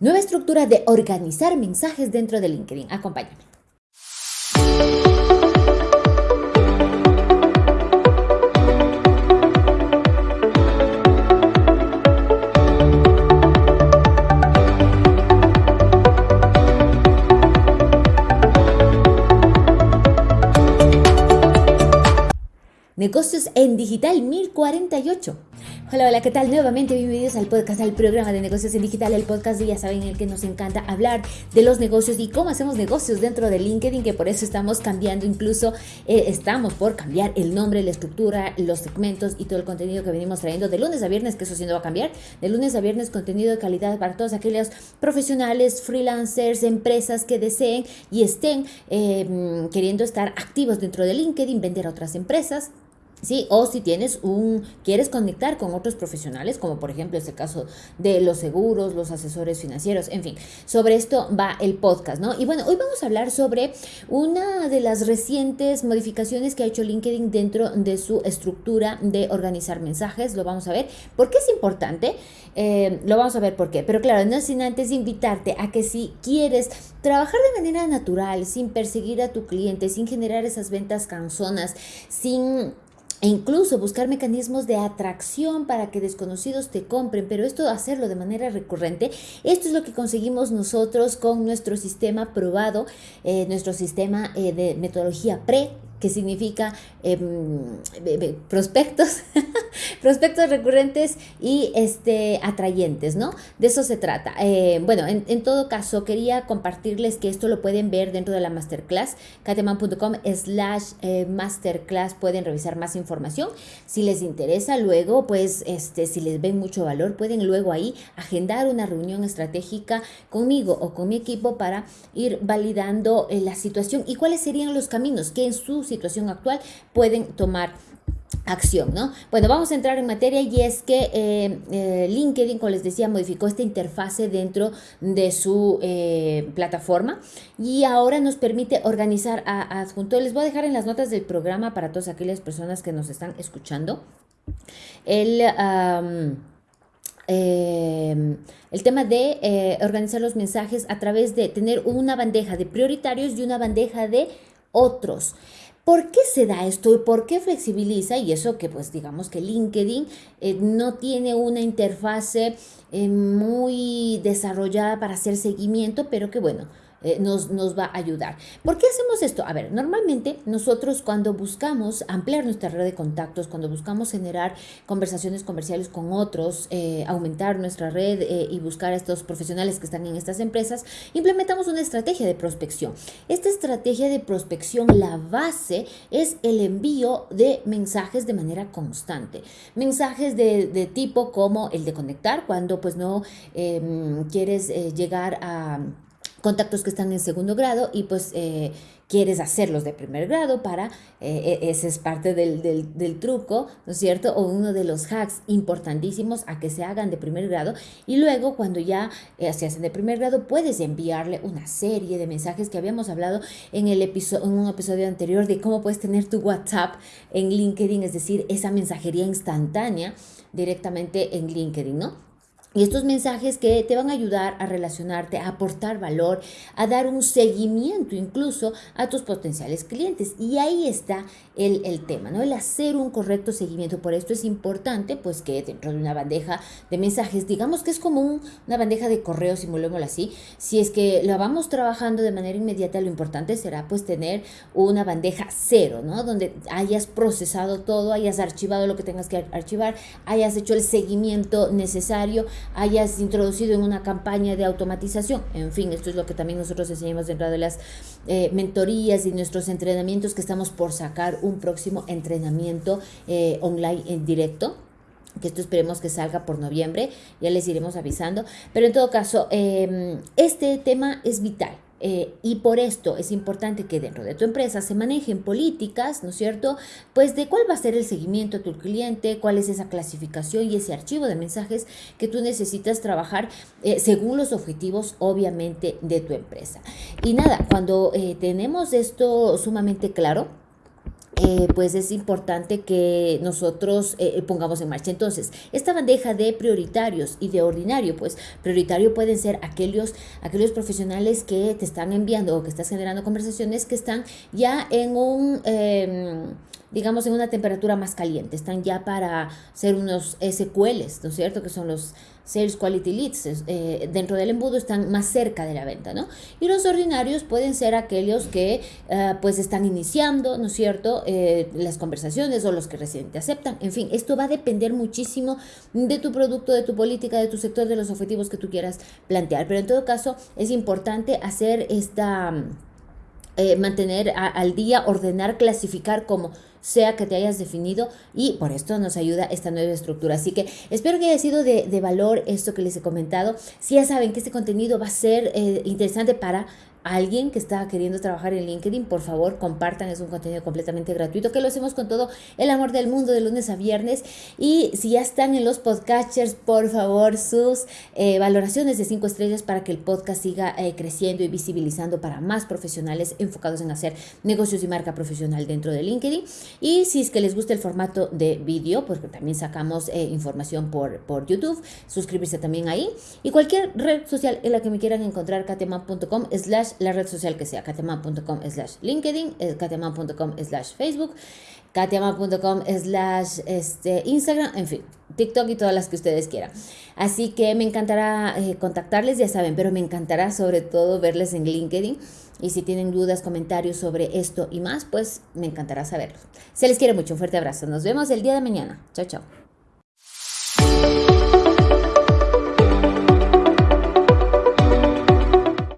Nueva estructura de organizar mensajes dentro de LinkedIn. Acompáñame. Negocios en Digital 1048. Hola, hola, ¿qué tal? Nuevamente bienvenidos al podcast, al programa de negocios en digital, el podcast ya saben el que nos encanta hablar de los negocios y cómo hacemos negocios dentro de LinkedIn, que por eso estamos cambiando, incluso eh, estamos por cambiar el nombre, la estructura, los segmentos y todo el contenido que venimos trayendo de lunes a viernes, que eso sí no va a cambiar, de lunes a viernes contenido de calidad para todos aquellos profesionales, freelancers, empresas que deseen y estén eh, queriendo estar activos dentro de LinkedIn, vender a otras empresas Sí, o si tienes un, quieres conectar con otros profesionales, como por ejemplo es el caso de los seguros, los asesores financieros, en fin, sobre esto va el podcast, ¿no? Y bueno, hoy vamos a hablar sobre una de las recientes modificaciones que ha hecho LinkedIn dentro de su estructura de organizar mensajes, lo vamos a ver. ¿Por qué es importante? Eh, lo vamos a ver por qué, pero claro, no sin antes invitarte a que si quieres trabajar de manera natural, sin perseguir a tu cliente, sin generar esas ventas canzonas, sin e incluso buscar mecanismos de atracción para que desconocidos te compren, pero esto hacerlo de manera recurrente, esto es lo que conseguimos nosotros con nuestro sistema probado, eh, nuestro sistema eh, de metodología PRE, que significa em, prospectos, prospectos recurrentes y este, atrayentes, ¿no? De eso se trata. Eh, bueno, en, todo caso, quería compartirles que esto lo pueden ver dentro de la masterclass, cateman.com slash eh, masterclass, pueden revisar más información. Si les interesa, luego, pues, este, si les ven mucho valor, pueden luego ahí agendar una reunión estratégica conmigo o con mi equipo para ir validando eh, la situación y cuáles serían los caminos que en sus situación actual pueden tomar acción, ¿no? Bueno, vamos a entrar en materia y es que eh, eh, LinkedIn, como les decía, modificó esta interfase dentro de su eh, plataforma y ahora nos permite organizar a, adjunto. Les voy a dejar en las notas del programa para todas aquellas personas que nos están escuchando. El... el tema de organizar los mensajes a través de tener una bandeja de prioritarios y una bandeja de otros. ¿Por qué se da esto y por qué flexibiliza? Y eso que pues digamos que LinkedIn eh, no tiene una interfase eh, muy desarrollada para hacer seguimiento, pero que bueno, eh, nos, nos, va a ayudar. ¿Por qué hacemos esto? A ver, normalmente nosotros cuando buscamos ampliar nuestra red de contactos, cuando buscamos generar conversaciones comerciales con otros, eh, aumentar nuestra red eh, y buscar a estos profesionales que están en estas empresas, implementamos una estrategia de prospección. Esta estrategia de prospección, la base es el envío de mensajes de manera constante. Mensajes de, de tipo como el de conectar, cuando pues no em, quieres llegar a contactos que están en segundo grado y pues eh, quieres hacerlos de primer grado para, eh, e, ese es parte del, del, truco, ¿no es cierto? O uno de los hacks importantísimos a que se hagan de primer grado y luego cuando ya eh, se hacen de primer grado puedes enviarle una serie de mensajes que habíamos hablado en, el episodio, en un episodio anterior de cómo puedes tener tu WhatsApp en LinkedIn, es decir, esa mensajería instantánea directamente en LinkedIn, ¿no? Y estos mensajes que te van a ayudar a relacionarte, a aportar valor, a dar un seguimiento incluso a tus potenciales clientes. Y ahí está el, el, tema, ¿no? El hacer un correcto seguimiento. Por esto es importante, pues, que dentro de una bandeja de mensajes, digamos que es como una bandeja de correo, simulémoslo así. Si es que la vamos trabajando de manera inmediata, lo importante será, pues, tener una bandeja cero, ¿no? Donde hayas procesado todo, hayas archivado lo que tengas que archivar, hayas hecho el seguimiento necesario hayas introducido en una campaña de automatización. En fin, esto es lo que también nosotros enseñamos dentro de las eh, mentorías y nuestros entrenamientos que estamos por sacar un próximo entrenamiento eh, online en directo que esto esperemos que salga por noviembre, ya les iremos avisando, pero en todo caso, em, este tema es vital, eh, y por esto es importante que dentro de tu empresa se manejen políticas, ¿no es cierto? Pues de cuál va a ser el seguimiento a tu cliente, cuál es esa clasificación y ese archivo de mensajes que tú necesitas trabajar eh, según los objetivos, obviamente, de tu empresa. Y nada, cuando eh, tenemos esto sumamente claro, eh, pues es importante que nosotros eh, pongamos en marcha. Entonces, esta bandeja de prioritarios y de ordinario, pues prioritario pueden ser aquellos, aquellos profesionales que te están enviando o que estás generando conversaciones que están ya en un... Em, digamos, en una temperatura más caliente. Están ya para ser unos SQLs, ¿no es cierto? Que son los Sales Quality Leads. Eh, dentro del embudo están más cerca de la venta, ¿no? Y los ordinarios pueden ser aquellos que eh, pues están iniciando, ¿no es cierto? Eh, las conversaciones o los que recién te aceptan. En fin, esto va a depender muchísimo de tu producto, de tu política, de tu sector, de los objetivos que tú quieras plantear. Pero en todo caso, es importante hacer esta... mantener al día, ordenar, clasificar como sea que te hayas definido y por esto nos ayuda esta nueva estructura. Así que espero que haya sido de, valor esto que les he comentado. Si ya saben que este contenido va a ser eh, interesante para alguien que está queriendo trabajar en LinkedIn, por favor compartan, es un contenido completamente gratuito que lo hacemos con todo el amor del mundo de lunes a viernes. Y si ya están en los podcasters, por favor sus eh, valoraciones de cinco estrellas para que el podcast siga eh, creciendo y visibilizando para más profesionales enfocados en hacer negocios y marca profesional dentro de LinkedIn. Y si es que les gusta el formato de vídeo, porque también sacamos eh, información por, por YouTube, suscribirse también ahí. Y cualquier red social en la que me quieran encontrar, kateman.com slash la red social que sea, kateman.com slash LinkedIn, eh, kateman.com slash Facebook, kateman.com slash este, Instagram, en fin, TikTok y todas las que ustedes quieran. Así que me encantará eh, contactarles, ya saben, pero me encantará sobre todo verles en LinkedIn. Y si tienen dudas, comentarios sobre esto y más, pues me encantará saberlo. Se les quiere mucho, un fuerte abrazo. Nos vemos el día de mañana. Chao, chao.